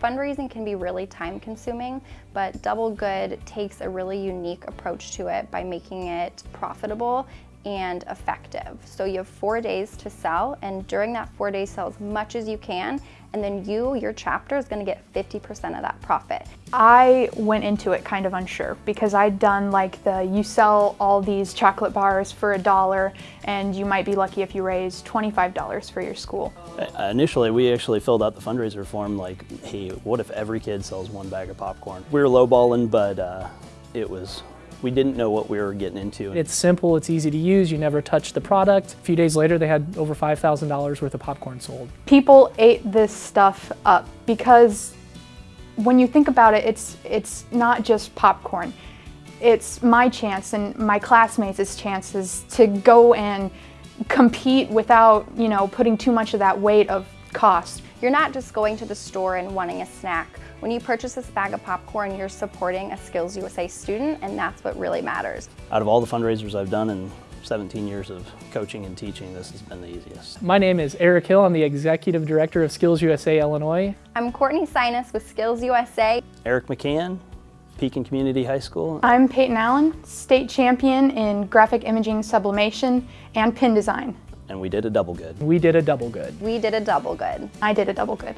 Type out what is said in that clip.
fundraising can be really time consuming, but Double Good takes a really unique approach to it by making it profitable and effective. So you have four days to sell and during that four days sell as much as you can and then you, your chapter is gonna get 50% of that profit. I went into it kind of unsure because I'd done like the you sell all these chocolate bars for a dollar and you might be lucky if you raise $25 for your school. Uh, initially, we actually filled out the fundraiser form like, hey, what if every kid sells one bag of popcorn? We were lowballing, but uh, it was we didn't know what we were getting into. It's simple, it's easy to use, you never touch the product. A few days later they had over $5,000 worth of popcorn sold. People ate this stuff up because when you think about it, it's, it's not just popcorn. It's my chance and my classmates' chances to go and compete without, you know, putting too much of that weight of cost. You're not just going to the store and wanting a snack. When you purchase this bag of popcorn, you're supporting a Skills USA student, and that's what really matters. Out of all the fundraisers I've done in 17 years of coaching and teaching, this has been the easiest. My name is Eric Hill. I'm the Executive Director of Skills USA Illinois. I'm Courtney Sinus with Skills USA. Eric McCann, Pekin Community High School. I'm Peyton Allen, state champion in graphic imaging sublimation and pin design. And we did a double good. We did a double good. We did a double good. I did a double good.